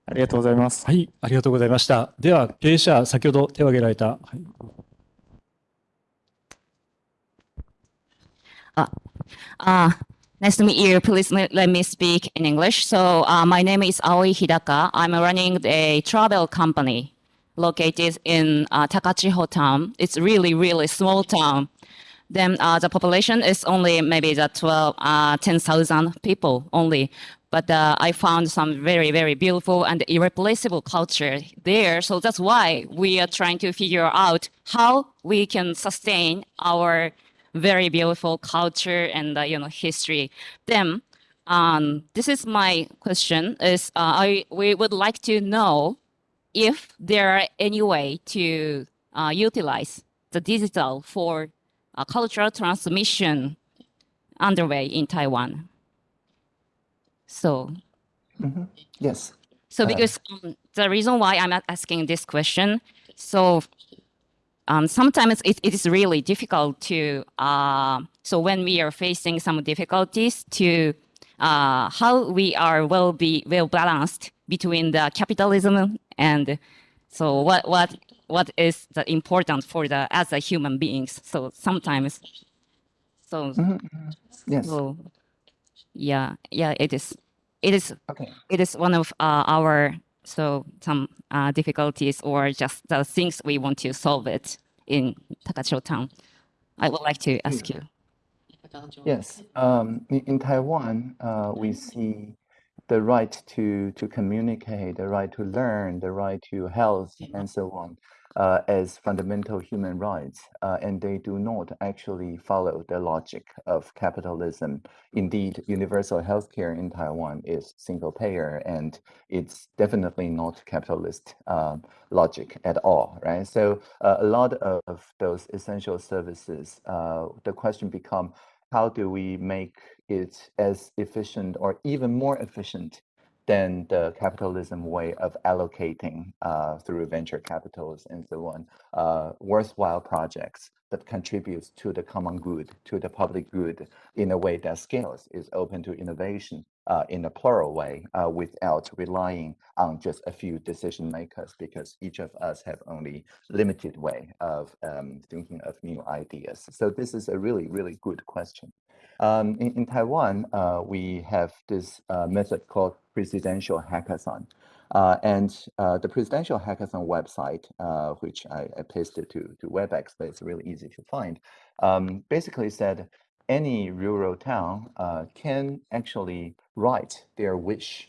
ありがとうございます。はい、ありがとうございました。では、経営者、先ほど手を挙げられた。はい、 Uh, nice to meet you. Please let, me speak in English. So uh, my name is Aoi Hidaka. I'm running a travel company located in uh, Takachiho town. It's really, really small town. Then uh, the population is only maybe the 12, uh, 10,000 people only. But uh, I found some very, very beautiful and irreplaceable culture there. So that's why we are trying to figure out how we can sustain our very beautiful culture and uh, you know history. Then, um, this is my question: Is uh, I we would like to know if there are any way to uh, utilize the digital for uh, cultural transmission underway in Taiwan. So, Yes. so Uh, because um, the reason why I'm asking this question, so um, sometimes it, it is really difficult to, uh, so when we are facing some difficulties to uh, how we are well be well balanced between the capitalism and so what what what is the important for the as a human beings. So sometimes, so Yes. so yeah yeah it is it is Okay. it is one of uh, our so some uh, difficulties or just the things we want to solve it in Takachiho town. I would like to ask you. Yes, um, in, in Taiwan, uh, we see the right to, to communicate, the right to learn, the right to health, and so on, uh, as fundamental human rights, uh, and they do not actually follow the logic of capitalism. Indeed, universal healthcare in Taiwan is single payer, and it's definitely not capitalist um, logic at all, right? So uh, a lot of those essential services, uh, the question become how do we make it as efficient or even more efficient than the capitalism way of allocating uh, through venture capitals and so on, uh, worthwhile projects that contributes to the common good, to the public good in a way that scales, is open to innovation uh, in a plural way uh, without relying on just a few decision makers because each of us have only limited way of um, thinking of new ideas. So this is a really, really good question. Um, in, in Taiwan, uh, we have this uh, method called presidential hackathon. Uh, and uh, the presidential hackathon website, uh, which I, I pasted to, to WebEx, but it's really easy to find, um, basically said any rural town uh, can actually write their wish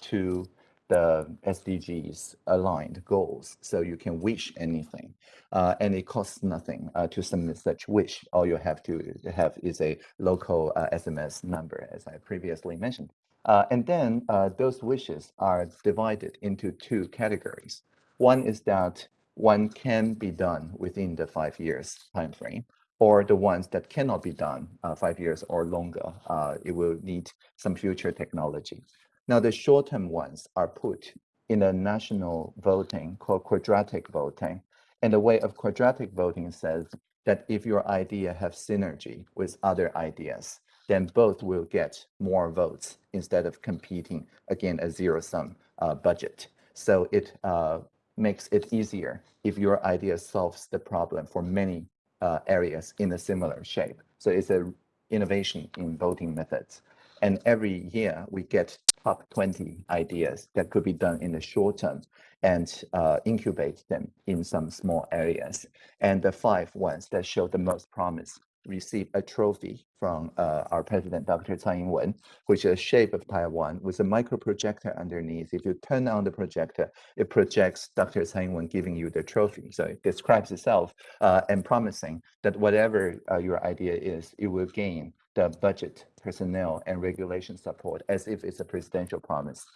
to the SDGs aligned goals. So you can wish anything, uh, and it costs nothing uh, to submit such wish. All you have to have is a local uh, SMS number, as I previously mentioned. Uh, and then uh, those wishes are divided into two categories. One is that one can be done within the five years time frame, or the ones that cannot be done uh, five years or longer. Uh, it will need some future technology. Now, the short-term ones are put in a national voting called quadratic voting. And the way of quadratic voting says that if your idea have synergy with other ideas, then both will get more votes instead of competing again a zero-sum uh, budget. So it uh, makes it easier if your idea solves the problem for many uh, areas in a similar shape. So it's a innovation in voting methods. And every year we get top 20 ideas that could be done in the short term and uh, incubate them in some small areas. And the five ones that show the most promise receive a trophy from uh, our president, Dr. Tsai Ing-wen, which is a shape of Taiwan with a micro projector underneath. If you turn on the projector, it projects Dr. Tsai Ing-wen giving you the trophy. So it describes itself uh, and promising that whatever uh, your idea is, it will gain the budget, personnel, and regulation support as if it's a presidential promise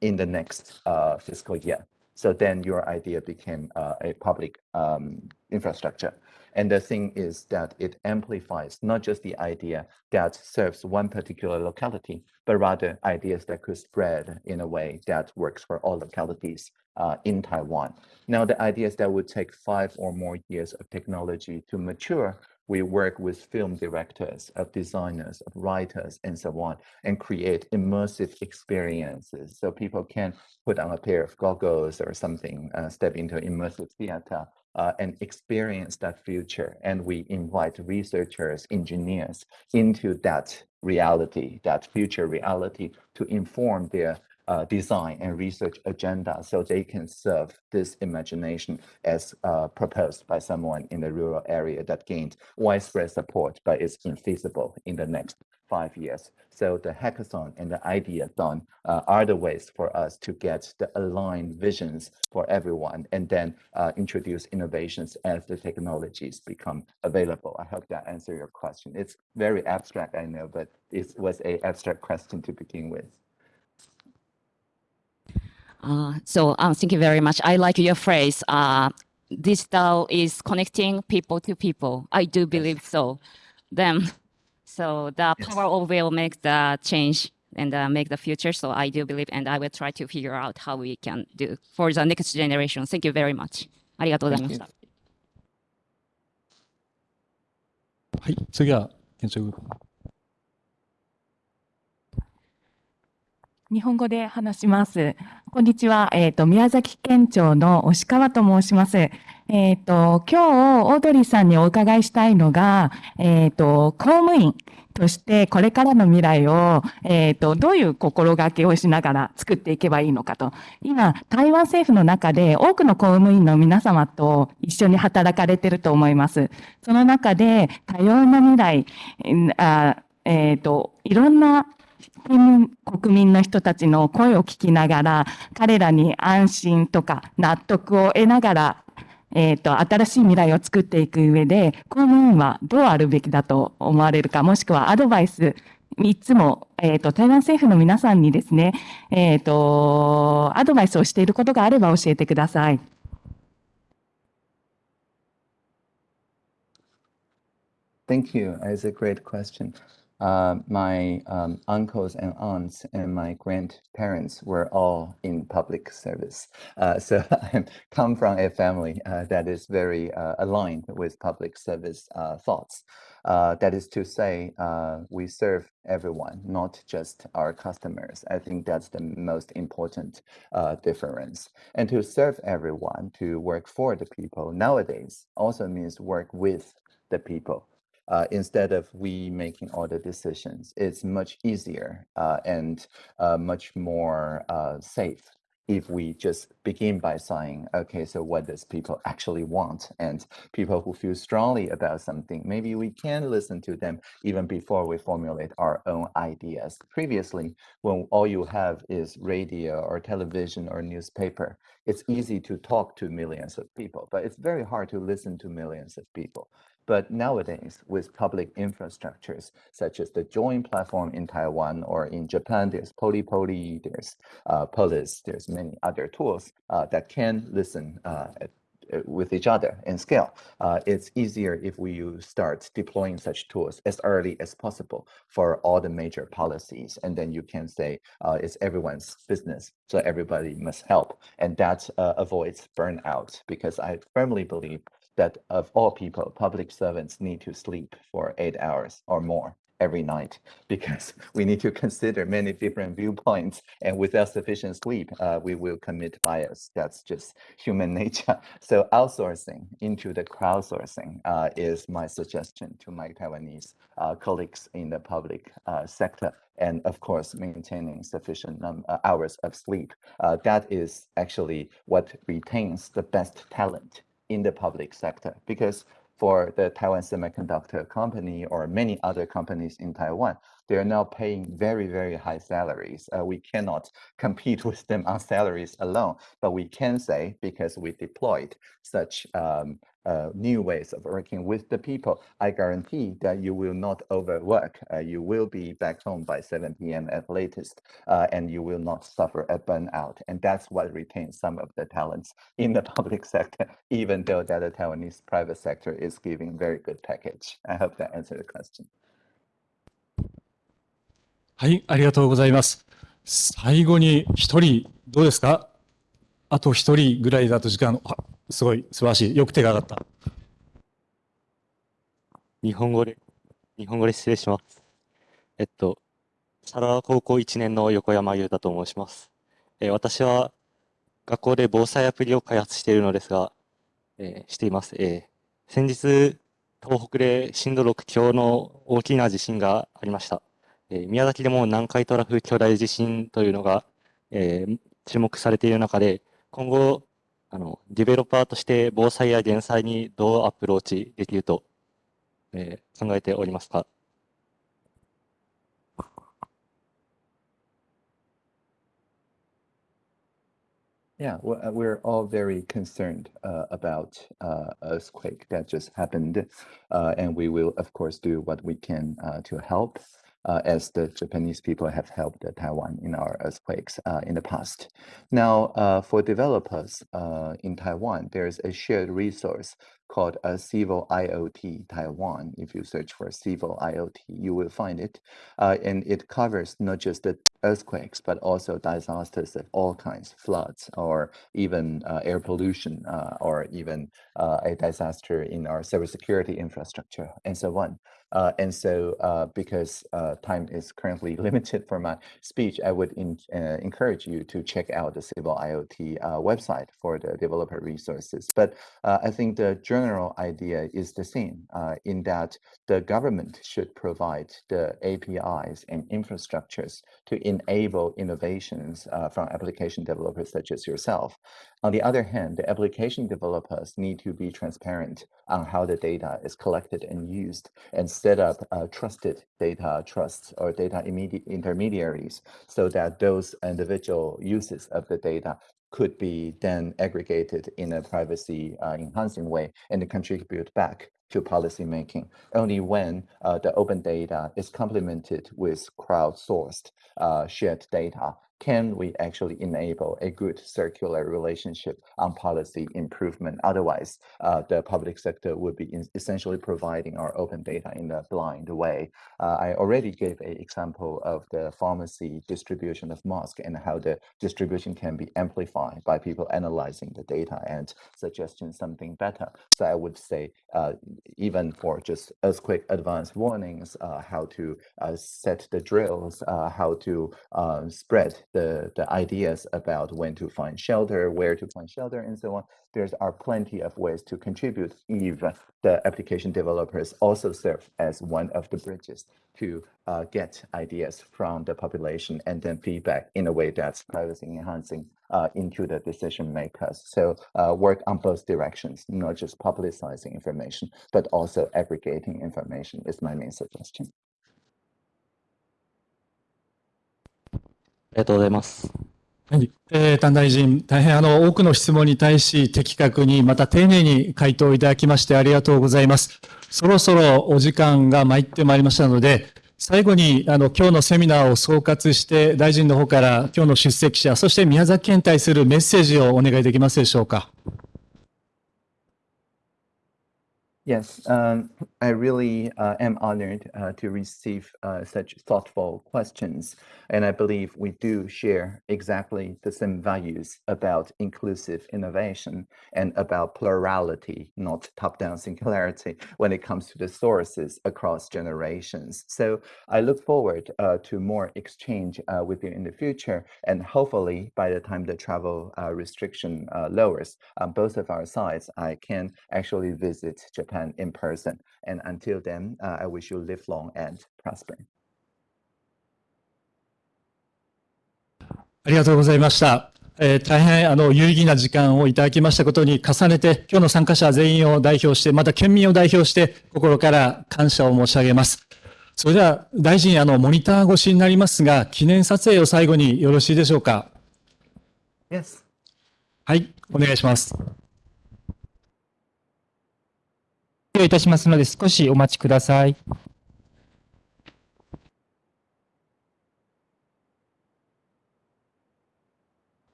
in the next uh, fiscal year. So then your idea became uh, a public um, infrastructure. And the thing is that it amplifies not just the idea that serves one particular locality, but rather ideas that could spread in a way that works for all localities uh, in Taiwan. Now, the ideas that would take five or more years of technology to mature we work with film directors, of designers, of writers, and so on, and create immersive experiences. So people can put on a pair of goggles or something, uh, step into immersive theater, uh, and experience that future. And we invite researchers, engineers into that reality, that future reality to inform their uh, design and research agenda so they can serve this imagination as uh, proposed by someone in the rural area that gained widespread support, but is infeasible in the next five years. So the hackathon and the ideathon uh, are the ways for us to get the aligned visions for everyone and then uh, introduce innovations as the technologies become available. I hope that answered your question. It's very abstract, I know, but it was a abstract question to begin with. Uh, so um, thank you very much. I like your phrase. Uh, digital is connecting people to people. I do believe so. Then, so the Yes. power of will make the change and uh, make the future. So I do believe, and I will try to figure out how we can do for the next generation. Thank you very much. ありがとうございました。はい、次は、県庁 日本語で話します。こんにちは。えっ、と、宮崎県庁の押川と申します。えっ、と、今日、オードリーさんにお伺いしたいのが、えっ、と、公務員としてこれからの未来を、えっ、と、どういう心がけをしながら作っていけばいいのかと。今、台湾政府の中で多くの公務員の皆様と一緒に働かれてると思います。その中で、多様な未来、うんあえっ、と、いろんな国民国民の人たちの声を聞きながら、彼らに安心とか納得を得ながら、えっ、と、新しい未来を作っていく上で、公務員はどうあるべきだと思われるか、もしくはアドバイス、3つも、えっ、と、台湾政府の皆さんにですね、えっ、と、アドバイスをしていることがあれば教えてください。Thank you. It's a great question. Uh, my um, uncles and aunts and my grandparents were all in public service. Uh, so I come from a family uh, that is very uh, aligned with public service uh, thoughts. That is to say, we serve everyone, not just our customers. I think that's the most important difference. And to serve everyone, to work for the people nowadays also means work with the people uh, instead of we making all the decisions. It's much easier uh, and uh, much more uh, safe if we just begin by saying, okay, so what does people actually want? And people who feel strongly about something, maybe we can listen to them even before we formulate our own ideas. Previously, when all you have is radio or television or newspaper, it's easy to talk to millions of people, but it's very hard to listen to millions of people. But nowadays, with public infrastructures such as the Join platform in Taiwan or in Japan, there's Poly there's uh, Polis, there's many other tools uh, that can listen uh, uh, with each other and scale. Uh, it's easier if we start deploying such tools as early as possible for all the major policies. And then you can say uh, it's everyone's business, so everybody must help. And that uh, avoids burnout because I firmly believe that of all people, public servants need to sleep for eight hours or more every night because we need to consider many different viewpoints. And without sufficient sleep, uh, we will commit bias. That's just human nature. So outsourcing into the crowdsourcing uh, is my suggestion to my Taiwanese uh, colleagues in the public uh, sector. And of course, maintaining sufficient uh, hours of sleep. Uh, that is actually what retains the best talent in the public sector because for the Taiwan Semiconductor Company or many other companies in Taiwan, they are now paying very, very high salaries. Uh, we cannot compete with them on salaries alone, but we can say because we deployed such um, uh, new ways of working with the people, I guarantee that you will not overwork. Uh, you will be back home by 7 p.m. at latest, uh, and you will not suffer a burnout. And that's what retains some of the talents in the public sector, even though that the Taiwanese private sector is giving very good package. I hope that answered the question. はい、ありがとうございます。最後に一人、どうですかあと一人ぐらいだと時間、あ すごい素晴らしい。よく手が上がった。日本語で、日本語で失礼します。えっと、佐良高校1年の横山優太と申します。えー私は学校で防災アプリを開発しているのですが、えーしています。えー先日、東北で震度6強の大きな地震がありました。えー宮崎でも南海トラフ巨大地震というのが、えー注目されている中で、今後、あの、ディベロッパーとして防災や減災にどうアプローチできるとえー考えておりますか Yeah, we're all very concerned uh, about uh, earthquake that just happened, uh, and we will, of course, do what we can uh, to help, uh, as the Japanese people have helped Taiwan in our earthquakes uh, in the past. Now, uh, for developers uh, in Taiwan, there's a shared resource called uh, Civil IoT Taiwan. If you search for Civil IoT, you will find it, and it covers not just the earthquakes, but also disasters of all kinds, floods, or even uh, air pollution, uh, or even uh, a disaster in our cybersecurity infrastructure, and so on. Uh, and so, uh, because uh, time is currently limited for my speech, I would in, encourage you to check out the Civil IoT website for the developer resources. But I think the general idea is the same in that the government should provide the APIs and infrastructures to enable innovations uh, from application developers such as yourself. On the other hand, the application developers need to be transparent on how the data is collected and used and set up uh, trusted data trusts or data intermediaries so that those individual uses of the data could be then aggregated in a privacy uh, enhancing way and contribute back to policy making. Only when uh, the open data is complemented with crowdsourced uh, shared data can we actually enable a good circular relationship on policy improvement. Otherwise, uh, the public sector would be essentially providing our open data in a blind way. Uh, I already gave an example of the pharmacy distribution of mask and how the distribution can be amplified by people analyzing the data and suggesting something better. So I would say, uh, even for just earthquake advance warnings, uh, how to uh, set the drills, uh, how to spread the, the ideas about when to find shelter, where to find shelter, and so on. There's are plenty of ways to contribute if the application developers also serve as one of the bridges to uh, get ideas from the population and then feedback in a way that's privacy enhancing uh, into the decision makers. So uh, work on both directions, not just publicizing information, but also aggregating information is my main suggestion. りがとうございます。はい、えー、丹大臣、大変あの多くの質問に対し的確にまた丁寧に回答いただきましてありがとうございます。そろそろお時間が参ってまいりましたので、最後にあの今日のセミナーを総括して大臣の方から今日の出席者、そして宮崎県に対するメッセージをお願いできますでしょうか。Yes, um, I really uh, am honored uh, to receive uh, such thoughtful questions. And I believe we do share exactly the same values about inclusive innovation and about plurality, not top-down singularity, when it comes to the sources across generations. So I look forward uh, to more exchange uh, with you in the future. And hopefully, by the time the travel uh, restriction uh, lowers on both of our sides, I can actually visit Japan in person. And until then, uh, I wish you live long and prosper. ありがとうございました。えー大変あの有意義な時間をいただきましたことに重ねて、今日の参加者全員を代表して、また県民を代表して、心から感謝を申し上げます。それでは、大臣、あの、モニター越しになりますが、記念撮影を最後によろしいでしょうか？Yes. はい、お願いします。失礼いたしますので、少しお待ちください。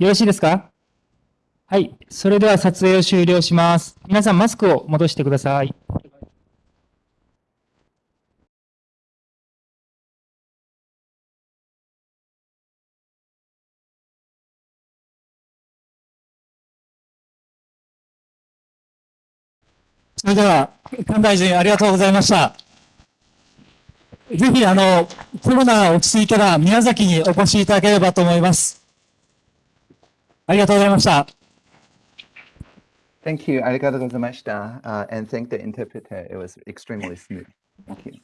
よろしいですか？はい。それでは撮影を終了します。皆さんマスクを戻してください。それでは、官大臣、ありがとうございました。ぜひ、あの、コロナが落ち着いたら宮崎にお越しいただければと思います。ありがとうございました。Thank you. ありがとうございました。Uh, and thank the interpreter. It was extremely smooth. Thank you.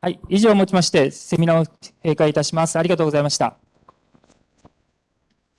はい。以上をもちまして、セミナーを閉会いたします。ありがとうございました。